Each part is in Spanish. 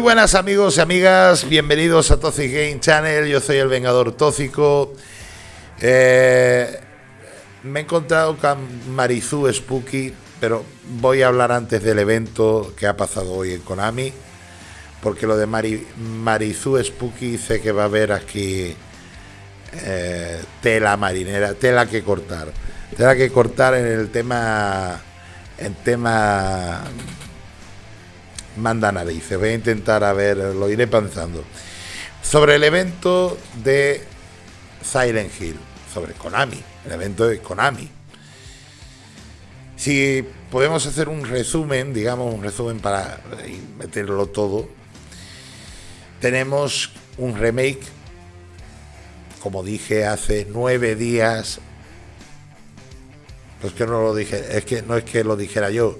buenas amigos y amigas, bienvenidos a Toxic Game Channel, yo soy el Vengador Tóxico. Eh, me he encontrado con Marizu Spooky, pero voy a hablar antes del evento que ha pasado hoy en Konami, porque lo de Mari, Spooky sé que va a haber aquí eh, tela marinera, tela que cortar, tela que cortar en el tema, en tema manda narices. Voy a intentar a ver, lo iré pensando. Sobre el evento de Silent Hill, sobre Konami, el evento de Konami. Si podemos hacer un resumen, digamos un resumen para meterlo todo, tenemos un remake, como dije hace nueve días, pues que no lo dije, es que no es que lo dijera yo,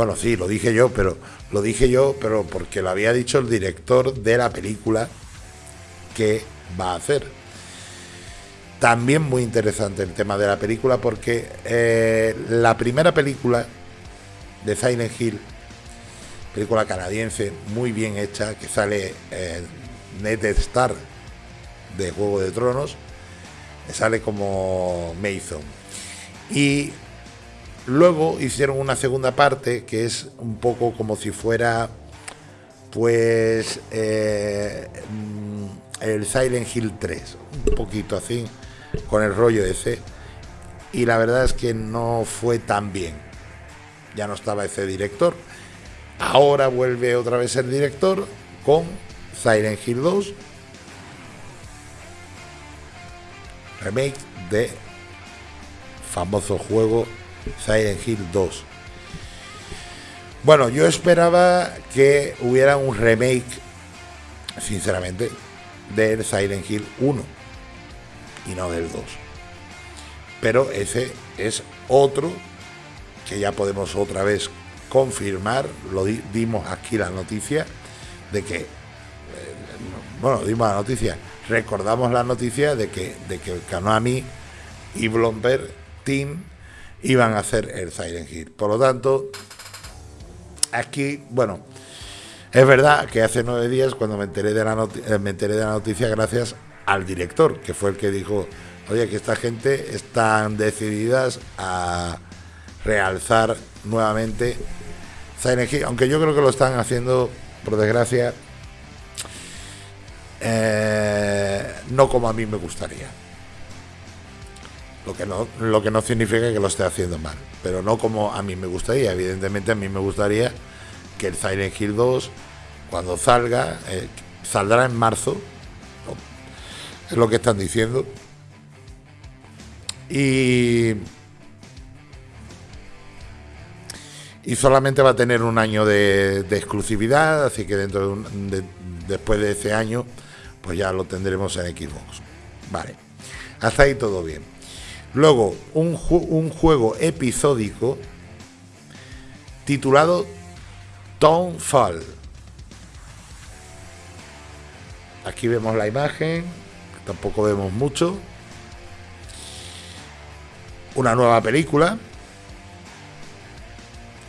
bueno, sí, lo dije yo, pero lo dije yo, pero porque lo había dicho el director de la película que va a hacer. También muy interesante el tema de la película porque eh, la primera película de Silent Hill, película canadiense muy bien hecha, que sale eh, Ned Star de Juego de Tronos, sale como Mason. Y Luego hicieron una segunda parte que es un poco como si fuera, pues, eh, mm, el Silent Hill 3, un poquito así, con el rollo ese. Y la verdad es que no fue tan bien. Ya no estaba ese director. Ahora vuelve otra vez el director con Silent Hill 2. Remake de famoso juego Silent Hill 2. Bueno, yo esperaba que hubiera un remake, sinceramente, del Silent Hill 1 y no del 2. Pero ese es otro que ya podemos otra vez confirmar, lo dimos aquí la noticia de que, eh, bueno, dimos la noticia, recordamos la noticia de que, de que Konami y Blomberg Team iban a hacer el Silent Hill. Por lo tanto, aquí, bueno, es verdad que hace nueve días cuando me enteré de la, eh, me enteré de la noticia gracias al director, que fue el que dijo, oye, que esta gente están decididas a realzar nuevamente Silent Hill, aunque yo creo que lo están haciendo, por desgracia, eh, no como a mí me gustaría. Lo que, no, lo que no significa que lo esté haciendo mal, pero no como a mí me gustaría. Evidentemente a mí me gustaría que el Silent Hill 2, cuando salga, eh, saldrá en marzo, es lo que están diciendo. Y, y solamente va a tener un año de, exclusividad, así que dentro de, después de ese año, pues ya lo tendremos en Xbox. Vale, hasta ahí todo bien. Luego, un, un juego episódico titulado Fall. Aquí vemos la imagen, tampoco vemos mucho. Una nueva película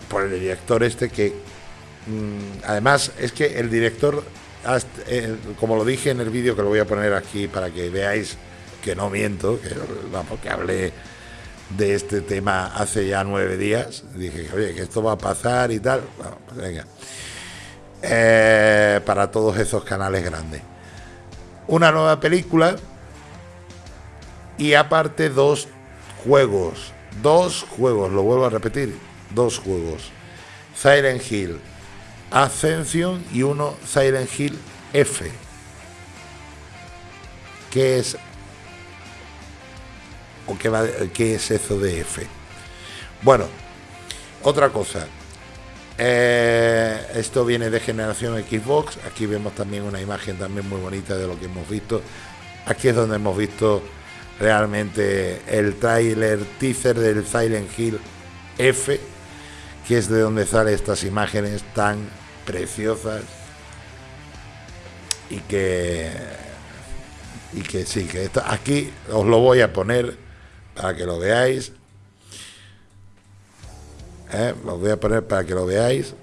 por el director este que mm, además es que el director eh, como lo dije en el vídeo que lo voy a poner aquí para que veáis que no miento, que, vamos, que hablé de este tema hace ya nueve días. Dije, oye, que esto va a pasar y tal. Pues. Eh, para todos esos canales grandes. Una nueva película y aparte dos juegos. Dos juegos, lo vuelvo a repetir, dos juegos. Silent Hill Ascension y uno Silent Hill F. Que es ¿O qué, es eso de F? Bueno, otra cosa. Eh, esto viene de generación Xbox. Aquí vemos también una imagen también muy bonita de lo que hemos visto. Aquí es donde hemos visto realmente el trailer teaser del Silent Hill F, que es de donde salen estas imágenes tan preciosas y que y que sí, que esto, aquí os lo voy a poner para que lo veáis. ¿Eh? Lo voy a poner para que lo veáis.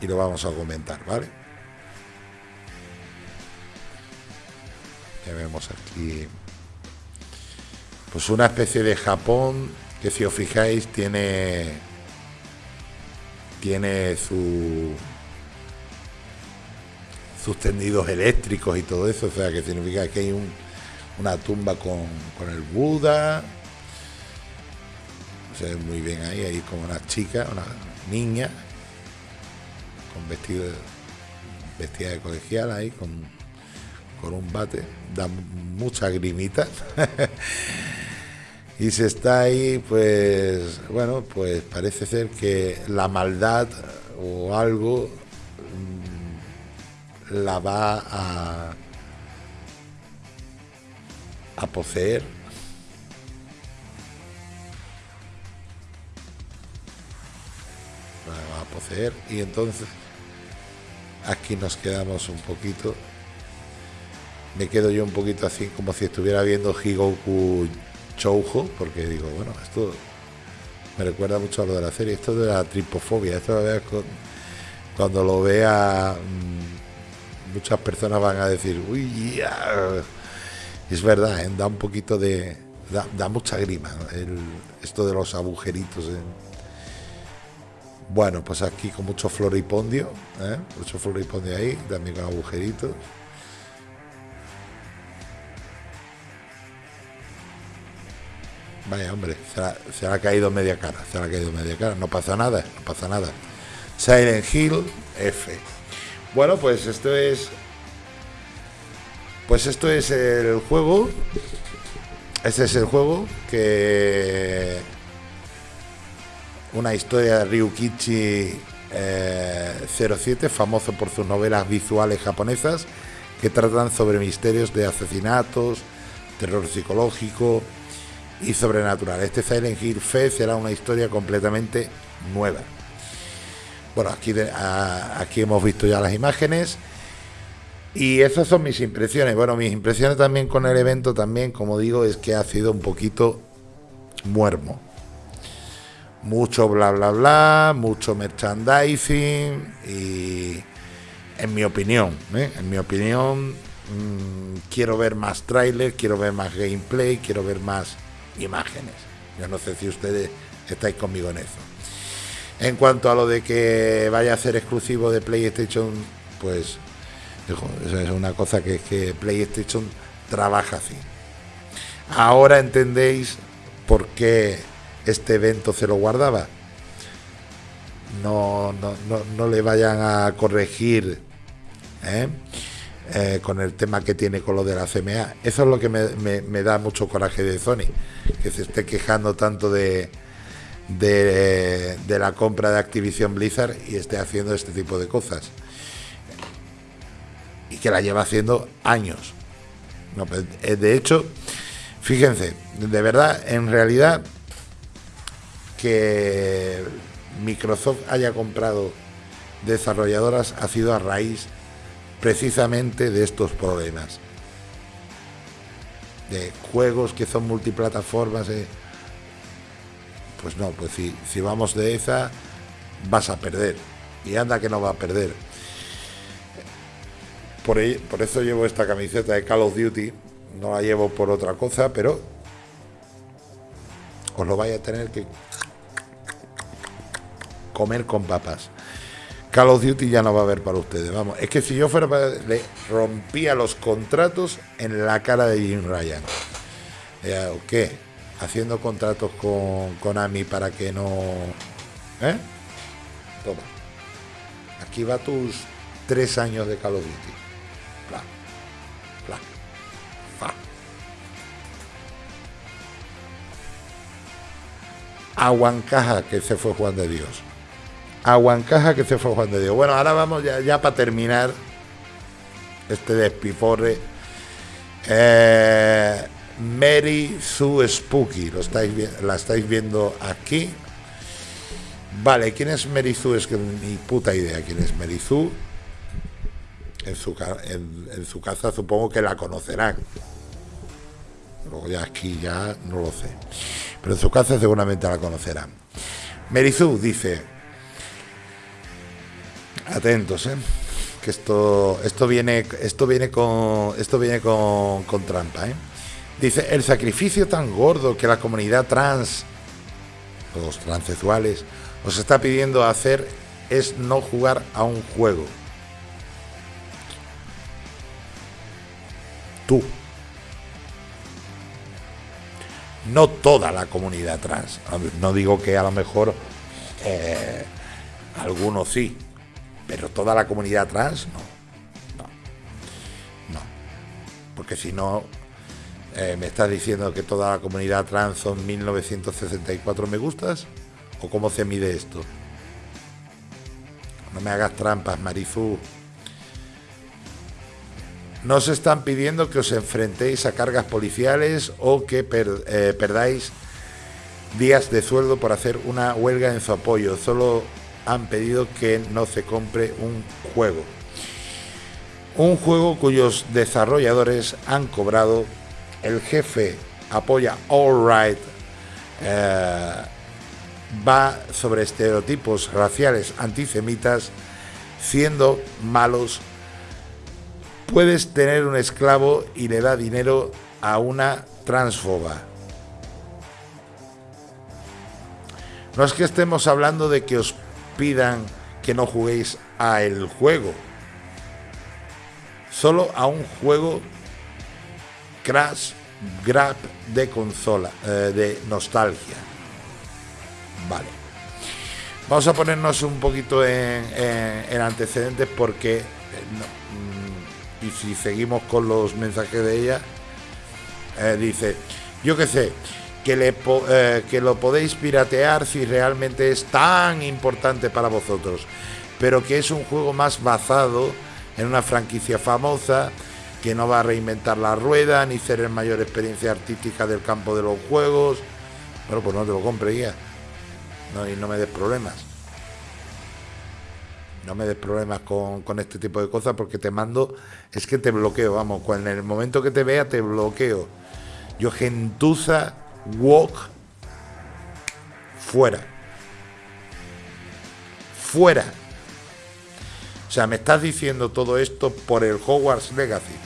y lo vamos a comentar, ¿vale? Ya vemos aquí pues una especie de Japón que si os fijáis tiene tiene su sus tendidos eléctricos y todo eso, o sea que significa que hay un, una tumba con, con el Buda, se ve muy bien ahí, ahí como una chica, una niña, con vestido vestida de colegial ahí, con, con un bate, da mucha grimita. y se está ahí, pues, bueno, pues parece ser que la maldad o algo mm, la va a, a poseer. A poseer. Y entonces aquí nos quedamos un poquito. Me quedo yo un poquito así como si estuviera viendo Higoku Choujo porque digo bueno esto me recuerda mucho a lo de la serie esto de la tripofobia esto cuando lo vea mm, muchas personas van a decir uy es verdad ¿eh? da un poquito de da, mucha grima esto de los agujeritos bueno, pues aquí con mucho floripondio, ¿eh? mucho floripondio ahí, también con agujeritos. Vaya, hombre, se ha, caído media cara, se ha caído media cara, no pasa nada, no pasa nada. Silent Hill F. Bueno, pues esto es. Pues esto es el juego. Este es el juego que una historia de Ryukichi 07, eh, famoso por sus novelas visuales japonesas que tratan sobre misterios de asesinatos, terror psicológico y sobrenatural. Este Silent Hill Fe será una historia completamente nueva. Bueno, aquí, aquí hemos visto ya las imágenes. Y esas son mis impresiones. Bueno, mis impresiones también con el evento también, como digo, es que ha sido un poquito muermo mucho bla bla bla, mucho merchandising y en mi opinión, ¿eh? en mi opinión mm, quiero ver más trailer, quiero ver más gameplay, quiero ver más imágenes. Yo no sé si ustedes estáis conmigo en eso. En cuanto a lo de que vaya a ser exclusivo de PlayStation, pues es una cosa que, que PlayStation trabaja así. Ahora entendéis por qué este evento se lo guardaba. No, no, no, le vayan a corregir ¿eh? Eh, con el tema que tiene con lo de la CMA. Eso es lo que me, da mucho coraje de Sony, que se esté quejando tanto de, de, de, la compra de Activision Blizzard y esté haciendo este tipo de cosas. Y que la lleva haciendo años. Pues, eh, de hecho, fíjense, de verdad, en realidad que Microsoft haya comprado desarrolladoras ha sido a raíz precisamente de estos problemas. De juegos que son multiplataformas. Eh, pues no, pues si vamos de esa, vas a perder. Y anda que no va a perder. Por, eso llevo esta camiseta de Call of Duty. No la llevo por otra cosa, pero os lo vaya a tener que comer con papas. Call of Duty ya no va a haber para ustedes. Vamos, es que si yo fuera para, le rompía los contratos en la cara de Jim Ryan. ¿O qué? Haciendo contratos con Konami para que no. ¿Eh? Toma. Aquí va tus tres años de Call of Duty. Aguancaja que se fue Juan de Dios. Aguancaja que se fue Juan de Dios. Bueno, ahora vamos ya, para terminar este despiporre. Eh, Mary Sue Spooky, lo estáis, la estáis viendo aquí. Vale, ¿quién es Mary Sue? Es que ni puta idea quién es Mary Sue. En su, en su casa supongo que la conocerán. Luego ya aquí ya no lo sé. Pero en su casa seguramente la conocerán. Merizu dice, Atentos, ¿eh? Que esto, esto viene, esto viene con, esto viene con, con trampa, ¿eh? Dice, el sacrificio tan gordo que la comunidad trans, los transexuales, os está pidiendo hacer es no jugar a un juego. Tú. No toda la comunidad trans. No digo que a lo mejor eh, algunos sí, pero toda la comunidad trans no. No. No. Porque si no, eh, ¿Me estás diciendo que toda la comunidad trans son 1964 me gustas? ¿O cómo se mide esto? No me hagas trampas, Marizú. No se están pidiendo que os enfrentéis a cargas policiales o que eh, perdáis días de sueldo por hacer una huelga en su apoyo. Solo han pedido que no se compre un juego. Un juego cuyos desarrolladores han cobrado el jefe apoya All Right, eh, va sobre estereotipos raciales antisemitas, siendo malos, puedes tener un esclavo y le da dinero a una transfoba. No es que estemos hablando de que os pidan que no juguéis a el juego, solo a un juego Crash Grab de consola, eh, de nostalgia. Vale. Vamos a ponernos un poquito en, antecedentes porque, eh, y si seguimos con los mensajes de ella, eh, dice, yo qué sé, que, le, que lo podéis piratear si realmente es tan importante para vosotros, pero que es un juego más basado en una franquicia famosa que no va a reinventar la rueda ni ser el mayor experiencia artística del campo de los juegos. Bueno, pues no te lo compre ya. Y no me des problemas. No me des problemas con, este tipo de cosas porque te mando, es que te bloqueo, vamos, en el momento que te vea te bloqueo. Yo gentuza, walk, fuera. Fuera. O sea, me estás diciendo todo esto por el Hogwarts Legacy.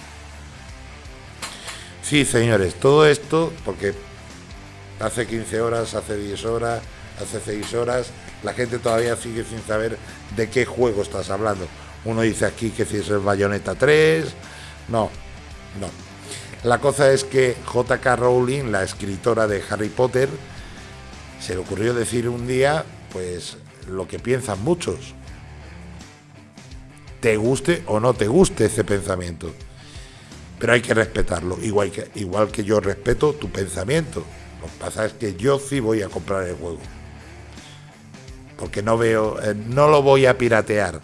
Sí, señores, todo esto, porque hace 15 horas, hace 10 horas, hace 6 horas, la gente todavía sigue sin saber de qué juego estás hablando. Uno dice aquí que si es el Bayonetta 3, no, no. La cosa es que JK Rowling, la escritora de Harry Potter, se le ocurrió decir un día, pues, lo que piensan muchos. Te guste o no te guste ese pensamiento pero hay que respetarlo, igual que, igual que yo respeto tu pensamiento. Lo que pasa es que yo sí voy a comprar el juego. Porque no veo, eh, no lo voy a piratear.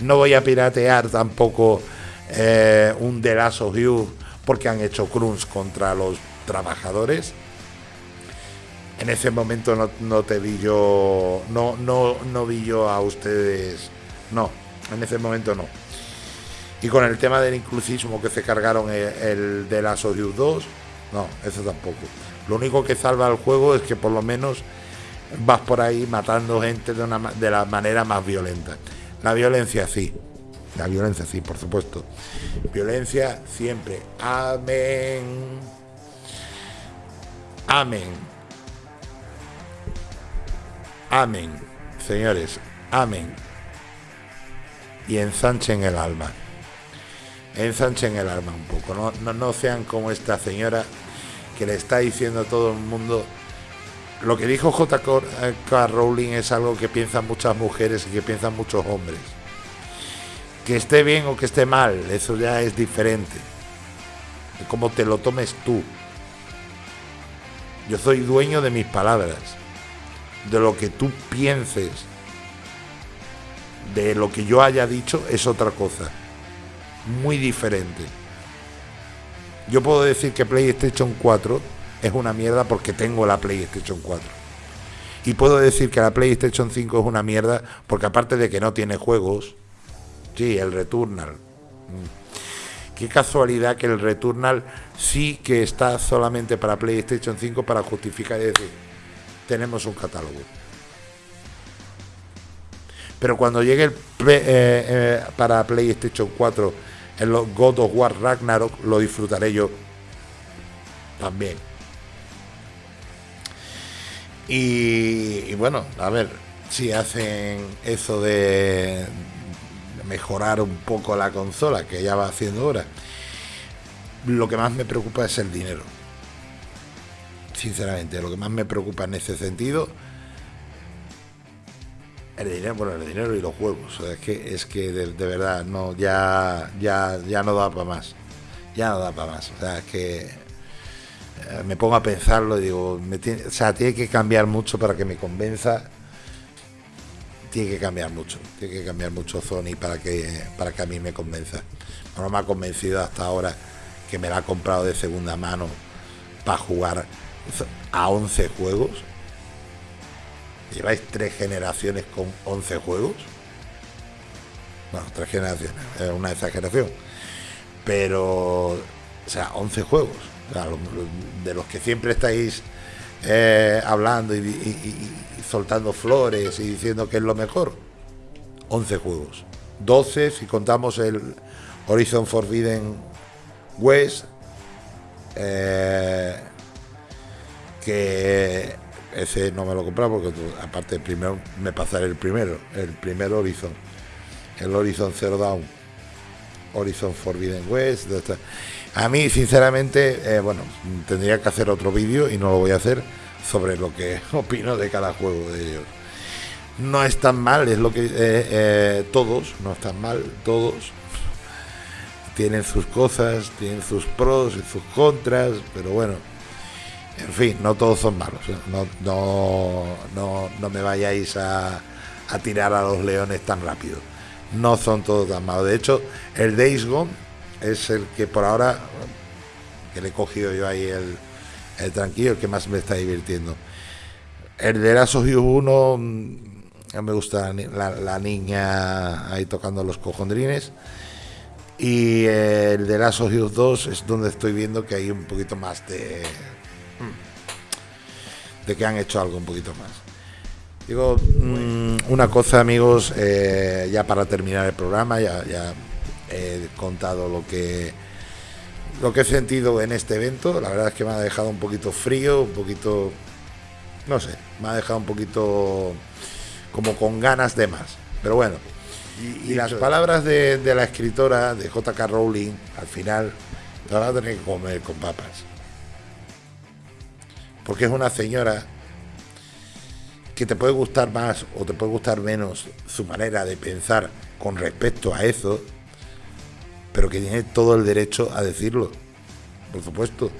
No voy a piratear tampoco eh, un The Last of porque han hecho crunch contra los trabajadores. En ese momento no, no, te vi yo, no, no, no vi yo a ustedes, no, en ese momento no. Y con el tema del inclusismo que se cargaron el, de la Sodius 2, no, eso tampoco. Lo único que salva al juego es que por lo menos vas por ahí matando gente de, una, de la manera más violenta. La violencia sí, la violencia sí, por supuesto. Violencia siempre. Amén. Amén. Amén. Señores, amén. Y ensanchen el alma ensanchen el alma un poco, no, no, sean como esta señora que le está diciendo a todo el mundo lo que dijo J.K. Rowling es algo que piensan muchas mujeres y que piensan muchos hombres. Que esté bien o que esté mal, eso ya es diferente. De cómo te lo tomes tú. Yo soy dueño de mis palabras. De lo que tú pienses. De lo que yo haya dicho es otra cosa muy diferente. Yo puedo decir que PlayStation 4 es una mierda porque tengo la PlayStation 4. Y puedo decir que la PlayStation 5 es una mierda porque aparte de que no tiene juegos, sí, el Returnal. Mm. Qué casualidad que el Returnal sí que está solamente para PlayStation 5 para justificar y decir, tenemos un catálogo. Pero cuando llegue el eh, eh, para PlayStation 4 en los God of War Ragnarok, lo disfrutaré yo también. Y, bueno, a ver si hacen eso de mejorar un poco la consola, que ya va haciendo ahora. Lo que más me preocupa es el dinero. Sinceramente, lo que más me preocupa en ese sentido el dinero, bueno, el dinero y los juegos. es que, es que de, verdad, no, ya, ya, ya no da para más. Ya no da para más. O sea, es que me pongo a pensarlo y digo, o sea, tiene que cambiar mucho para que me convenza. Tiene que cambiar mucho, tiene que cambiar mucho Sony para que, para que a mí me convenza. No me ha convencido hasta ahora que me la ha comprado de segunda mano para jugar a 11 juegos lleváis tres generaciones con 11 juegos. Bueno, tres generaciones, es una exageración. Pero, o sea, 11 juegos. De los que siempre estáis eh, hablando y, soltando flores y diciendo que es lo mejor. 11 juegos. 12 si contamos el Horizon Forbidden West. Eh, que ese no me lo compraba porque aparte primero me pasaré el primero, el primer Horizon, el Horizon Zero Dawn, Horizon Forbidden West. A mí, sinceramente, eh, bueno, tendría que hacer otro vídeo y no lo voy a hacer sobre lo que opino de cada juego de ellos. No es tan mal, es lo que eh, eh, todos, no están mal, todos tienen sus cosas, tienen sus pros y sus contras, pero bueno en fin, no todos son malos. ¿eh? No, no, no, me vayáis a, a, tirar a los leones tan rápido. No son todos tan malos. De hecho, el Days Gone es el que por ahora, que le he cogido yo ahí el, el tranquilo, el que más me está divirtiendo. El de of 1, me gusta la, niña ahí tocando los cojondrines. Y el de of 2 es donde estoy viendo que hay un poquito más de de que han hecho algo un poquito más. Digo, mm, una cosa amigos, eh, ya para terminar el programa, ya he contado lo que, lo que he sentido en este evento. La verdad es que me ha dejado un poquito frío, un poquito, no sé, me ha dejado un poquito como con ganas de más. Pero bueno, y, las palabras de, de, la escritora de JK Rowling, al final, te van a tener que comer con papas porque es una señora que te puede gustar más o te puede gustar menos su manera de pensar con respecto a eso, pero que tiene todo el derecho a decirlo, por supuesto.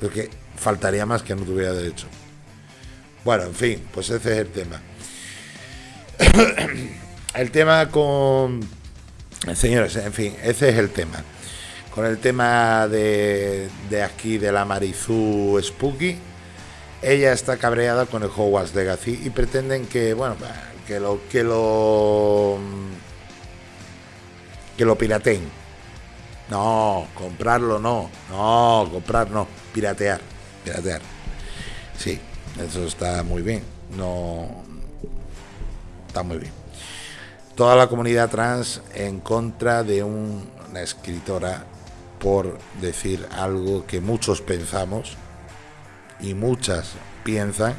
Porque faltaría más que no tuviera derecho. Bueno, en fin, pues ese es el tema. el tema con... Señores, en fin, ese es el tema con el tema de, de aquí de la Marizú Spooky. Ella está cabreada con el Hogwarts Legacy y pretenden que, bueno, que lo que lo que lo pirateen. No, comprarlo no, no, comprar no, piratear, piratear. Sí, eso está muy bien. No está muy bien. Toda la comunidad trans en contra de una escritora por decir algo que muchos pensamos y muchas piensan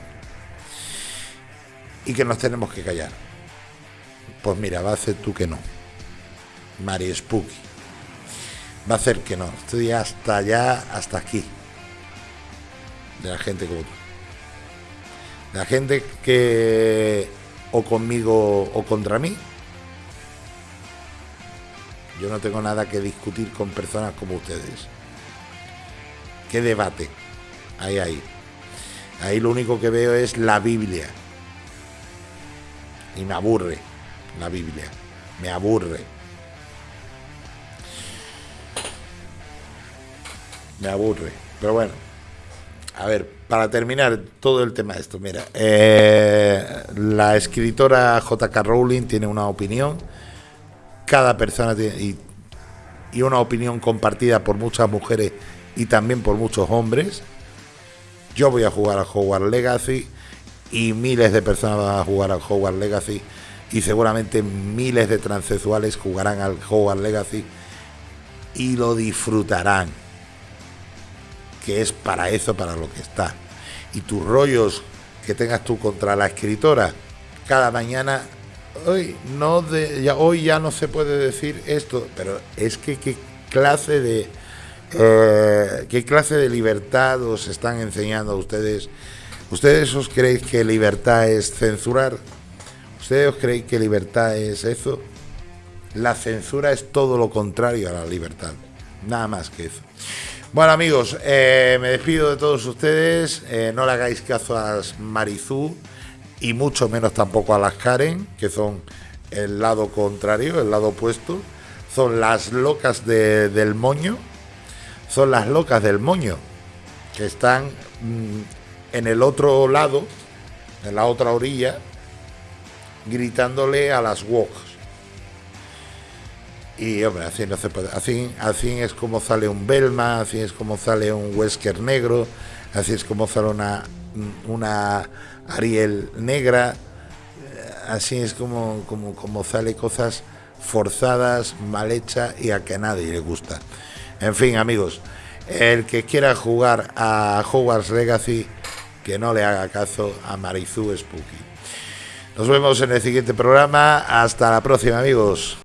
y que nos tenemos que callar. Pues mira, va a hacer tú que no. Mari Spooky. Va a hacer que no. Estoy hasta allá, hasta aquí. De la gente como tú. La gente que o conmigo o contra mí yo no tengo nada que discutir con personas como ustedes. ¿Qué debate hay ahí? Ahí lo único que veo es la Biblia. Y me aburre la Biblia. Me aburre. Me aburre. Pero bueno. A ver, para terminar todo el tema de esto, mira, eh, la escritora J.K. Rowling tiene una opinión cada persona tiene y, una opinión compartida por muchas mujeres y también por muchos hombres. Yo voy a jugar a Hogwarts Legacy y miles de personas van a jugar a Hogwarts Legacy y seguramente miles de transexuales jugarán al Hogwarts Legacy y lo disfrutarán. Que es para eso, para lo que está. Y tus rollos que tengas tú contra la escritora, cada mañana, hoy, no de, ya, hoy ya no se puede decir esto, pero es que qué clase de... Eh, ¿Qué clase de libertad os están enseñando a ustedes? ¿Ustedes os creéis que libertad es censurar? ¿Ustedes os creéis que libertad es eso? La censura es todo lo contrario a la libertad. Nada más que eso. Bueno amigos, eh, me despido de todos ustedes. Eh, no le hagáis caso a Marizú y mucho menos tampoco a las Karen, que son el lado contrario, el lado opuesto. Son las locas del moño. Son las locas del moño, que están mm, en el otro lado, en la otra orilla, gritándole a las woks. Y hombre, así no se puede. Así, así es como sale un Belma, así es como sale un Wesker negro, así es como sale una, una Ariel negra, eh, así es como, como, como sale cosas forzadas, mal hechas y a que a nadie le gusta. En fin, amigos, el que quiera jugar a Hogwarts Legacy, que no le haga caso a Marizu Spooky. Nos vemos en el siguiente programa. Hasta la próxima, amigos.